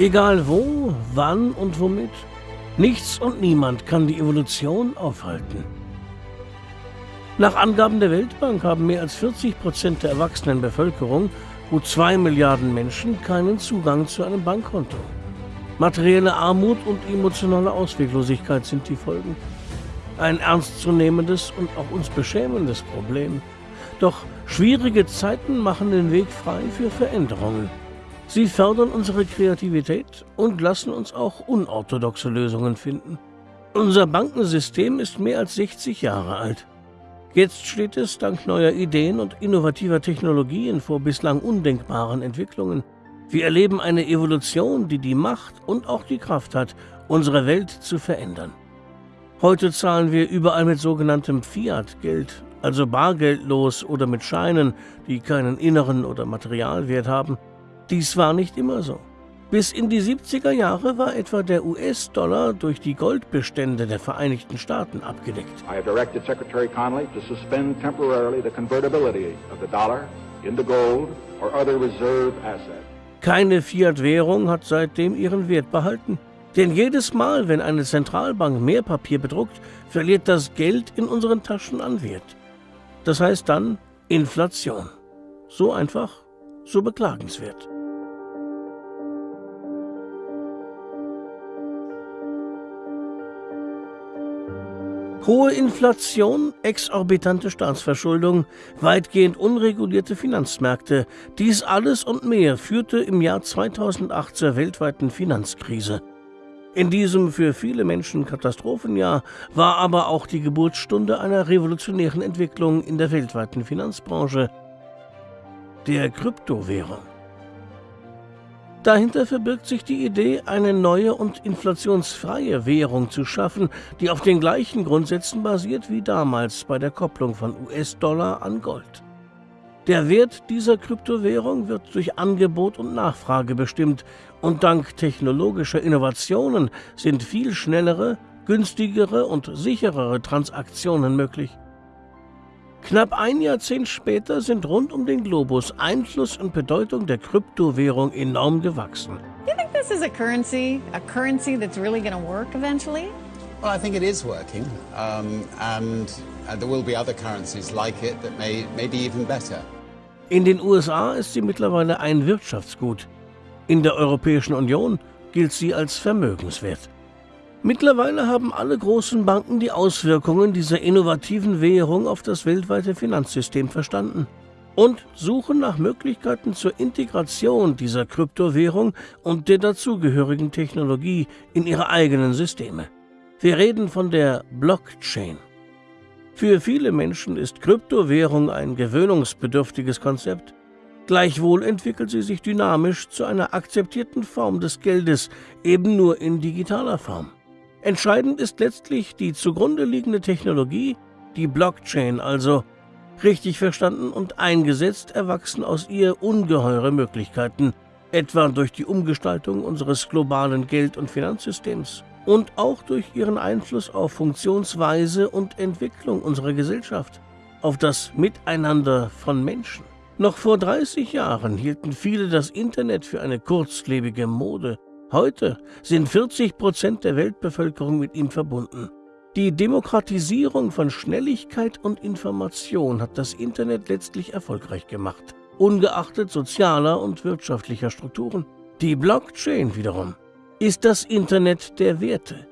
Egal wo, wann und womit. Nichts und niemand kann die Evolution aufhalten. Nach Angaben der Weltbank haben mehr als 40 Prozent der erwachsenen Bevölkerung, gut zwei Milliarden Menschen, keinen Zugang zu einem Bankkonto. Materielle Armut und emotionale Ausweglosigkeit sind die Folgen. Ein ernstzunehmendes und auch uns beschämendes Problem. Doch schwierige Zeiten machen den Weg frei für Veränderungen. Sie fördern unsere Kreativität und lassen uns auch unorthodoxe Lösungen finden. Unser Bankensystem ist mehr als 60 Jahre alt. Jetzt steht es dank neuer Ideen und innovativer Technologien vor bislang undenkbaren Entwicklungen. Wir erleben eine Evolution, die die Macht und auch die Kraft hat, unsere Welt zu verändern. Heute zahlen wir überall mit sogenanntem Fiat-Geld, also bargeldlos oder mit Scheinen, die keinen inneren oder Materialwert haben. Dies war nicht immer so. Bis in die 70er Jahre war etwa der US-Dollar durch die Goldbestände der Vereinigten Staaten abgedeckt. I have directed Secretary Connolly to suspend temporarily the convertibility of the dollar into gold or other reserve asset. Keine Fiat-Währung hat seitdem ihren Wert behalten. Denn jedes Mal, wenn eine Zentralbank mehr Papier bedruckt, verliert das Geld in unseren Taschen an Wert. Das heißt dann Inflation. So einfach, so beklagenswert. Hohe Inflation, exorbitante Staatsverschuldung, weitgehend unregulierte Finanzmärkte, dies alles und mehr führte im Jahr 2008 zur weltweiten Finanzkrise. In diesem für viele Menschen Katastrophenjahr war aber auch die Geburtsstunde einer revolutionären Entwicklung in der weltweiten Finanzbranche, der Kryptowährung. Dahinter verbirgt sich die Idee, eine neue und inflationsfreie Währung zu schaffen, die auf den gleichen Grundsätzen basiert wie damals bei der Kopplung von US-Dollar an Gold. Der Wert dieser Kryptowährung wird durch Angebot und Nachfrage bestimmt und dank technologischer Innovationen sind viel schnellere, günstigere und sicherere Transaktionen möglich. Knapp ein Jahrzehnt später sind rund um den Globus Einfluss und Bedeutung der Kryptowährung enorm gewachsen. Do you think this is a currency, a currency that's really going to work eventually? Well, I think it is working, um, and uh, there will be other currencies like it that may, may be even better. In den USA ist sie mittlerweile ein Wirtschaftsgut. In der Europäischen Union gilt sie als Vermögenswert. Mittlerweile haben alle großen Banken die Auswirkungen dieser innovativen Währung auf das weltweite Finanzsystem verstanden und suchen nach Möglichkeiten zur Integration dieser Kryptowährung und der dazugehörigen Technologie in ihre eigenen Systeme. Wir reden von der Blockchain. Für viele Menschen ist Kryptowährung ein gewöhnungsbedürftiges Konzept. Gleichwohl entwickelt sie sich dynamisch zu einer akzeptierten Form des Geldes, eben nur in digitaler Form. Entscheidend ist letztlich die zugrunde liegende Technologie, die Blockchain also. Richtig verstanden und eingesetzt erwachsen aus ihr ungeheure Möglichkeiten, etwa durch die Umgestaltung unseres globalen Geld- und Finanzsystems und auch durch ihren Einfluss auf Funktionsweise und Entwicklung unserer Gesellschaft, auf das Miteinander von Menschen. Noch vor 30 Jahren hielten viele das Internet für eine kurzlebige Mode, Heute sind 40 Prozent der Weltbevölkerung mit ihm verbunden. Die Demokratisierung von Schnelligkeit und Information hat das Internet letztlich erfolgreich gemacht, ungeachtet sozialer und wirtschaftlicher Strukturen. Die Blockchain wiederum ist das Internet der Werte.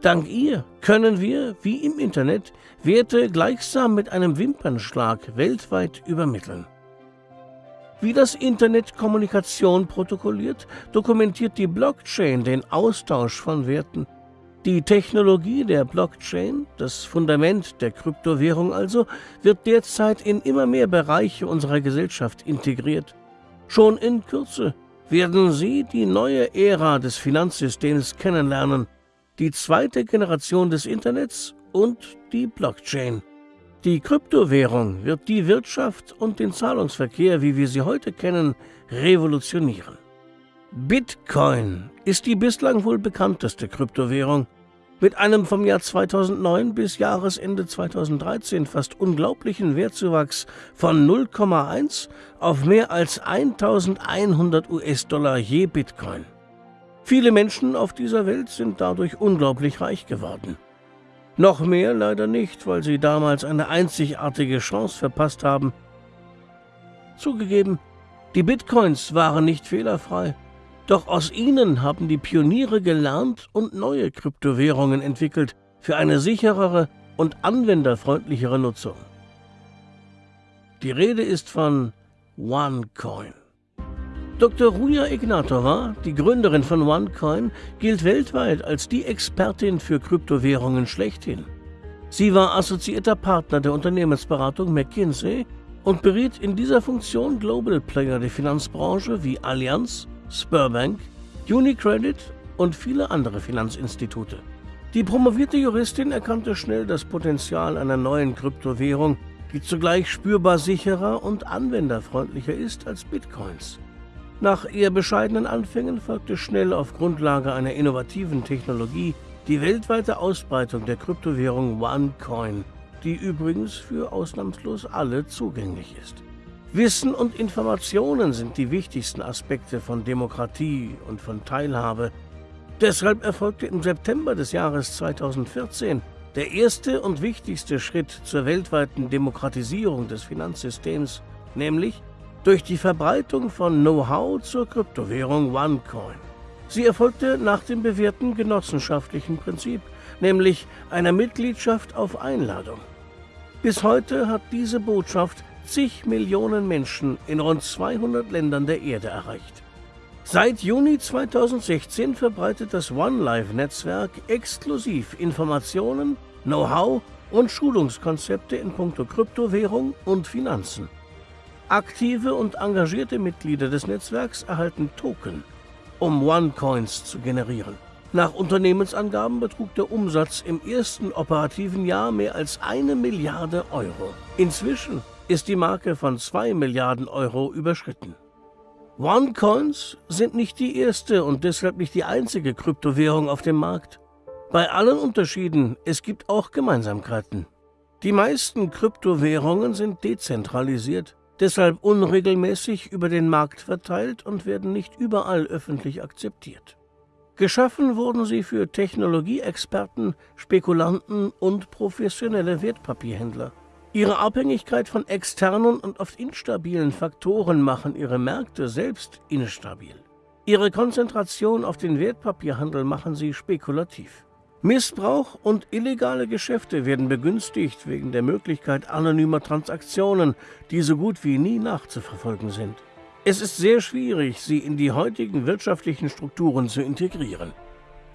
Dank ihr können wir, wie im Internet, Werte gleichsam mit einem Wimpernschlag weltweit übermitteln. Wie das Internet Kommunikation protokolliert, dokumentiert die Blockchain den Austausch von Werten. Die Technologie der Blockchain, das Fundament der Kryptowährung also, wird derzeit in immer mehr Bereiche unserer Gesellschaft integriert. Schon in Kürze werden Sie die neue Ära des Finanzsystems kennenlernen, die zweite Generation des Internets und die Blockchain. Die Kryptowährung wird die Wirtschaft und den Zahlungsverkehr, wie wir sie heute kennen, revolutionieren. Bitcoin ist die bislang wohl bekannteste Kryptowährung. Mit einem vom Jahr 2009 bis Jahresende 2013 fast unglaublichen Wertzuwachs von 0,1 auf mehr als 1100 US-Dollar je Bitcoin. Viele Menschen auf dieser Welt sind dadurch unglaublich reich geworden. Noch mehr leider nicht, weil sie damals eine einzigartige Chance verpasst haben. Zugegeben, die Bitcoins waren nicht fehlerfrei, doch aus ihnen haben die Pioniere gelernt und neue Kryptowährungen entwickelt für eine sicherere und anwenderfreundlichere Nutzung. Die Rede ist von OneCoin. Dr. Ruja Ignatova, die Gründerin von OneCoin, gilt weltweit als die Expertin für Kryptowährungen schlechthin. Sie war assoziierter Partner der Unternehmensberatung McKinsey und beriet in dieser Funktion Global Player der Finanzbranche wie Allianz, Spurbank, Unicredit und viele andere Finanzinstitute. Die promovierte Juristin erkannte schnell das Potenzial einer neuen Kryptowährung, die zugleich spürbar sicherer und anwenderfreundlicher ist als Bitcoins. Nach eher bescheidenen Anfängen folgte schnell auf Grundlage einer innovativen Technologie die weltweite Ausbreitung der Kryptowährung OneCoin, die übrigens für ausnahmslos alle zugänglich ist. Wissen und Informationen sind die wichtigsten Aspekte von Demokratie und von Teilhabe. Deshalb erfolgte im September des Jahres 2014 der erste und wichtigste Schritt zur weltweiten Demokratisierung des Finanzsystems, nämlich durch die Verbreitung von Know-how zur Kryptowährung OneCoin. Sie erfolgte nach dem bewährten genossenschaftlichen Prinzip, nämlich einer Mitgliedschaft auf Einladung. Bis heute hat diese Botschaft zig Millionen Menschen in rund 200 Ländern der Erde erreicht. Seit Juni 2016 verbreitet das OneLife-Netzwerk exklusiv Informationen, Know-how und Schulungskonzepte in puncto Kryptowährung und Finanzen. Aktive und engagierte Mitglieder des Netzwerks erhalten Token, um OneCoins zu generieren. Nach Unternehmensangaben betrug der Umsatz im ersten operativen Jahr mehr als eine Milliarde Euro. Inzwischen ist die Marke von zwei Milliarden Euro überschritten. OneCoins sind nicht die erste und deshalb nicht die einzige Kryptowährung auf dem Markt. Bei allen Unterschieden, es gibt auch Gemeinsamkeiten. Die meisten Kryptowährungen sind dezentralisiert deshalb unregelmäßig über den Markt verteilt und werden nicht überall öffentlich akzeptiert. Geschaffen wurden sie für Technologieexperten, Spekulanten und professionelle Wertpapierhändler. Ihre Abhängigkeit von externen und oft instabilen Faktoren machen ihre Märkte selbst instabil. Ihre Konzentration auf den Wertpapierhandel machen sie spekulativ. Missbrauch und illegale Geschäfte werden begünstigt wegen der Möglichkeit anonymer Transaktionen, die so gut wie nie nachzuverfolgen sind. Es ist sehr schwierig, sie in die heutigen wirtschaftlichen Strukturen zu integrieren.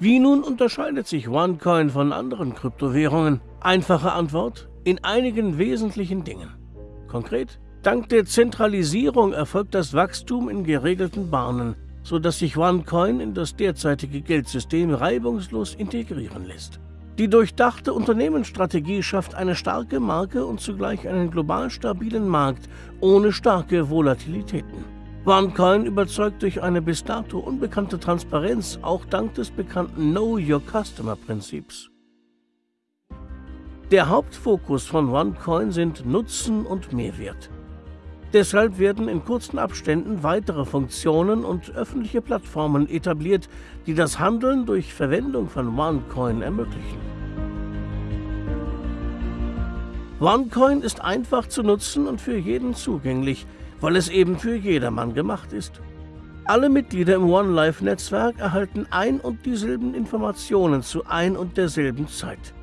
Wie nun unterscheidet sich OneCoin von anderen Kryptowährungen? Einfache Antwort, in einigen wesentlichen Dingen. Konkret, dank der Zentralisierung erfolgt das Wachstum in geregelten Bahnen, sodass sich OneCoin in das derzeitige Geldsystem reibungslos integrieren lässt. Die durchdachte Unternehmensstrategie schafft eine starke Marke und zugleich einen global stabilen Markt ohne starke Volatilitäten. OneCoin überzeugt durch eine bis dato unbekannte Transparenz, auch dank des bekannten Know Your Customer Prinzips. Der Hauptfokus von OneCoin sind Nutzen und Mehrwert. Deshalb werden in kurzen Abständen weitere Funktionen und öffentliche Plattformen etabliert, die das Handeln durch Verwendung von OneCoin ermöglichen. OneCoin ist einfach zu nutzen und für jeden zugänglich, weil es eben für jedermann gemacht ist. Alle Mitglieder im OneLife-Netzwerk erhalten ein und dieselben Informationen zu ein und derselben Zeit.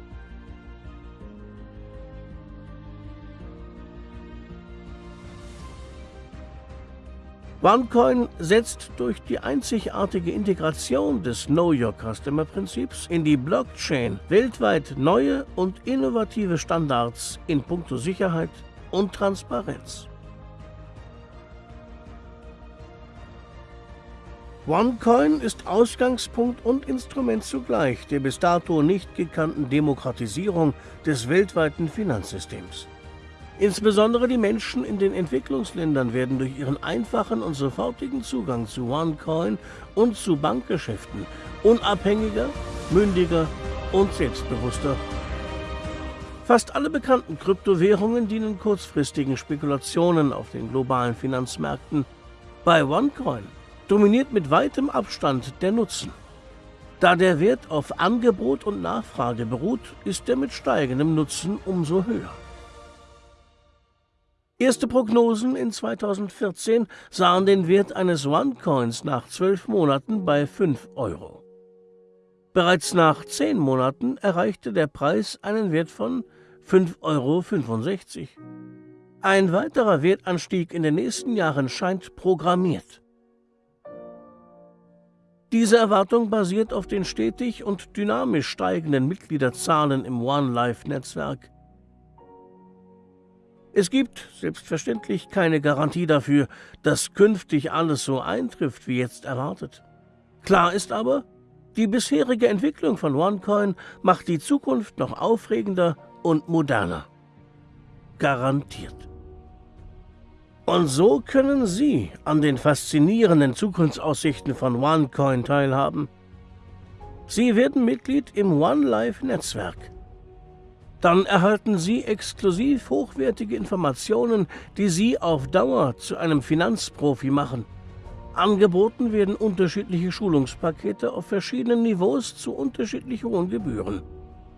OneCoin setzt durch die einzigartige Integration des Know Your Customer Prinzips in die Blockchain weltweit neue und innovative Standards in puncto Sicherheit und Transparenz. OneCoin ist Ausgangspunkt und Instrument zugleich der bis dato nicht gekannten Demokratisierung des weltweiten Finanzsystems. Insbesondere die Menschen in den Entwicklungsländern werden durch ihren einfachen und sofortigen Zugang zu OneCoin und zu Bankgeschäften unabhängiger, mündiger und selbstbewusster. Fast alle bekannten Kryptowährungen dienen kurzfristigen Spekulationen auf den globalen Finanzmärkten. Bei OneCoin dominiert mit weitem Abstand der Nutzen. Da der Wert auf Angebot und Nachfrage beruht, ist er mit steigendem Nutzen umso höher. Erste Prognosen in 2014 sahen den Wert eines OneCoins nach zwölf Monaten bei 5 Euro. Bereits nach zehn Monaten erreichte der Preis einen Wert von 5,65 Euro. Ein weiterer Wertanstieg in den nächsten Jahren scheint programmiert. Diese Erwartung basiert auf den stetig und dynamisch steigenden Mitgliederzahlen im One Life Netzwerk. Es gibt selbstverständlich keine Garantie dafür, dass künftig alles so eintrifft, wie jetzt erwartet. Klar ist aber, die bisherige Entwicklung von OneCoin macht die Zukunft noch aufregender und moderner. Garantiert. Und so können Sie an den faszinierenden Zukunftsaussichten von OneCoin teilhaben. Sie werden Mitglied im OneLife-Netzwerk. Dann erhalten Sie exklusiv hochwertige Informationen, die Sie auf Dauer zu einem Finanzprofi machen. Angeboten werden unterschiedliche Schulungspakete auf verschiedenen Niveaus zu unterschiedlich hohen Gebühren.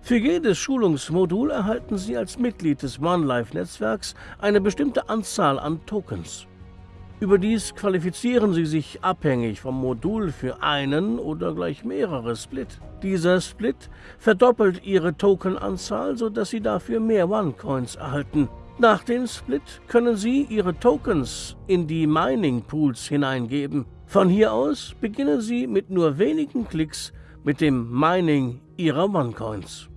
Für jedes Schulungsmodul erhalten Sie als Mitglied des OneLife-Netzwerks eine bestimmte Anzahl an Tokens. Überdies qualifizieren Sie sich abhängig vom Modul für einen oder gleich mehrere Split. Dieser Split verdoppelt Ihre Tokenanzahl, sodass Sie dafür mehr OneCoins erhalten. Nach dem Split können Sie Ihre Tokens in die Mining Pools hineingeben. Von hier aus beginnen Sie mit nur wenigen Klicks mit dem Mining Ihrer OneCoins.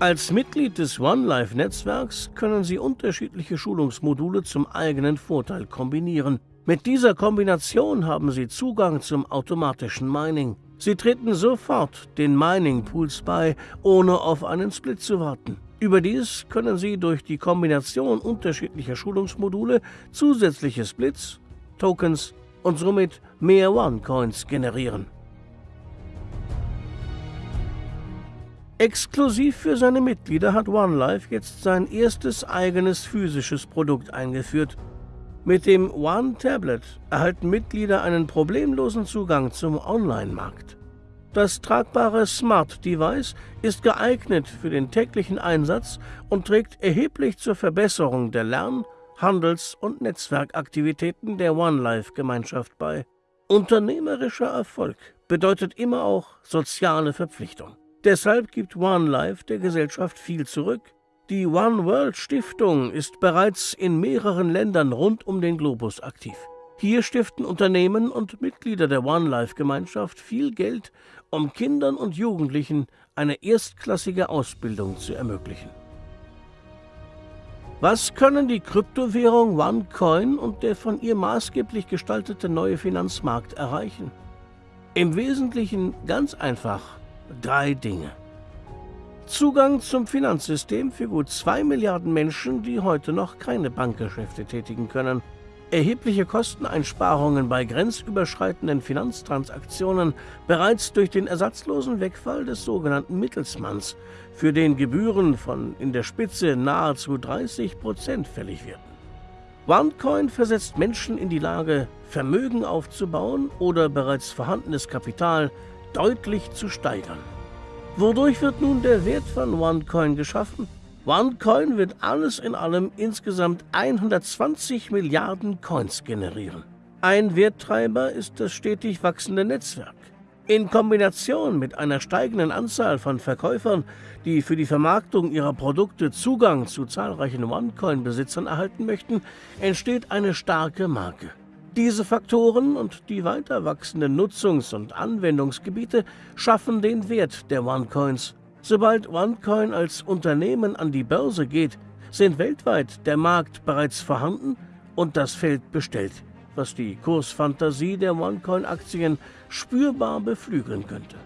Als Mitglied des OneLife-Netzwerks können Sie unterschiedliche Schulungsmodule zum eigenen Vorteil kombinieren. Mit dieser Kombination haben Sie Zugang zum automatischen Mining. Sie treten sofort den Mining-Pools bei, ohne auf einen Split zu warten. Überdies können Sie durch die Kombination unterschiedlicher Schulungsmodule zusätzliche Splits, Tokens und somit mehr OneCoins generieren. Exklusiv für seine Mitglieder hat OneLife jetzt sein erstes eigenes physisches Produkt eingeführt. Mit dem One Tablet erhalten Mitglieder einen problemlosen Zugang zum Online-Markt. Das tragbare Smart Device ist geeignet für den täglichen Einsatz und trägt erheblich zur Verbesserung der Lern-, Handels- und Netzwerkaktivitäten der OneLife-Gemeinschaft bei. Unternehmerischer Erfolg bedeutet immer auch soziale Verpflichtung. Deshalb gibt One Life der Gesellschaft viel zurück. Die One World Stiftung ist bereits in mehreren Ländern rund um den Globus aktiv. Hier stiften Unternehmen und Mitglieder der One Life Gemeinschaft viel Geld, um Kindern und Jugendlichen eine erstklassige Ausbildung zu ermöglichen. Was können die Kryptowährung OneCoin und der von ihr maßgeblich gestaltete neue Finanzmarkt erreichen? Im Wesentlichen ganz einfach drei Dinge. Zugang zum Finanzsystem für gut zwei Milliarden Menschen, die heute noch keine Bankgeschäfte tätigen können. Erhebliche Kosteneinsparungen bei grenzüberschreitenden Finanztransaktionen bereits durch den ersatzlosen Wegfall des sogenannten Mittelsmanns, für den Gebühren von in der Spitze nahezu 30 Prozent fällig werden. OneCoin versetzt Menschen in die Lage, Vermögen aufzubauen oder bereits vorhandenes Kapital deutlich zu steigern. Wodurch wird nun der Wert von OneCoin geschaffen? OneCoin wird alles in allem insgesamt 120 Milliarden Coins generieren. Ein Werttreiber ist das stetig wachsende Netzwerk. In Kombination mit einer steigenden Anzahl von Verkäufern, die für die Vermarktung ihrer Produkte Zugang zu zahlreichen OneCoin-Besitzern erhalten möchten, entsteht eine starke Marke. Diese Faktoren und die weiter wachsenden Nutzungs- und Anwendungsgebiete schaffen den Wert der OneCoins. Sobald OneCoin als Unternehmen an die Börse geht, sind weltweit der Markt bereits vorhanden und das Feld bestellt, was die Kursfantasie der OneCoin-Aktien spürbar beflügeln könnte.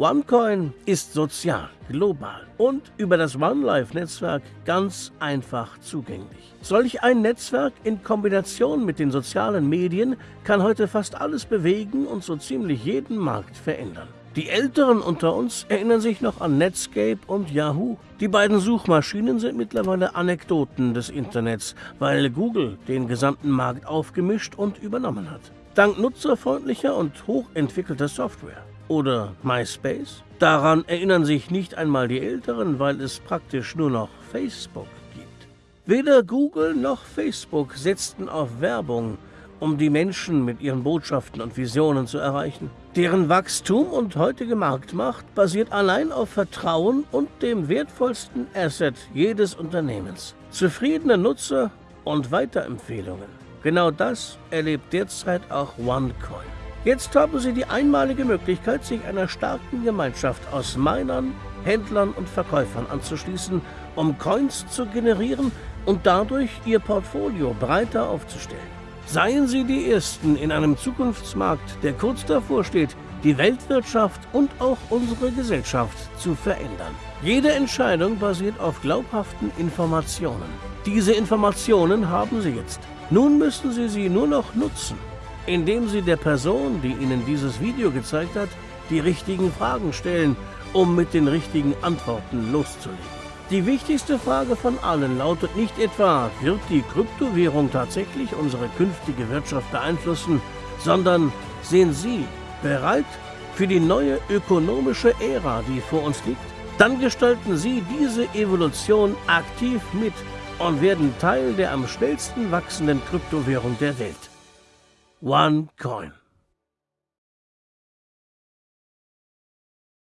OneCoin ist sozial, global und über das OneLife-Netzwerk ganz einfach zugänglich. Solch ein Netzwerk in Kombination mit den sozialen Medien kann heute fast alles bewegen und so ziemlich jeden Markt verändern. Die Älteren unter uns erinnern sich noch an Netscape und Yahoo. Die beiden Suchmaschinen sind mittlerweile Anekdoten des Internets, weil Google den gesamten Markt aufgemischt und übernommen hat. Dank nutzerfreundlicher und hochentwickelter Software. Oder MySpace? Daran erinnern sich nicht einmal die Älteren, weil es praktisch nur noch Facebook gibt. Weder Google noch Facebook setzten auf Werbung, um die Menschen mit ihren Botschaften und Visionen zu erreichen. Deren Wachstum und heutige Marktmacht basiert allein auf Vertrauen und dem wertvollsten Asset jedes Unternehmens. Zufriedene Nutzer und Weiterempfehlungen. Genau das erlebt derzeit auch OneCoin. Jetzt haben Sie die einmalige Möglichkeit, sich einer starken Gemeinschaft aus Minern, Händlern und Verkäufern anzuschließen, um Coins zu generieren und dadurch Ihr Portfolio breiter aufzustellen. Seien Sie die Ersten in einem Zukunftsmarkt, der kurz davor steht, die Weltwirtschaft und auch unsere Gesellschaft zu verändern. Jede Entscheidung basiert auf glaubhaften Informationen. Diese Informationen haben Sie jetzt. Nun müssen Sie sie nur noch nutzen, indem Sie der Person, die Ihnen dieses Video gezeigt hat, die richtigen Fragen stellen, um mit den richtigen Antworten loszulegen. Die wichtigste Frage von allen lautet nicht etwa, wird die Kryptowährung tatsächlich unsere künftige Wirtschaft beeinflussen, sondern sehen Sie bereit für die neue ökonomische Ära, die vor uns liegt? Dann gestalten Sie diese Evolution aktiv mit und werden Teil der am schnellsten wachsenden Kryptowährung der Welt. OneCoin.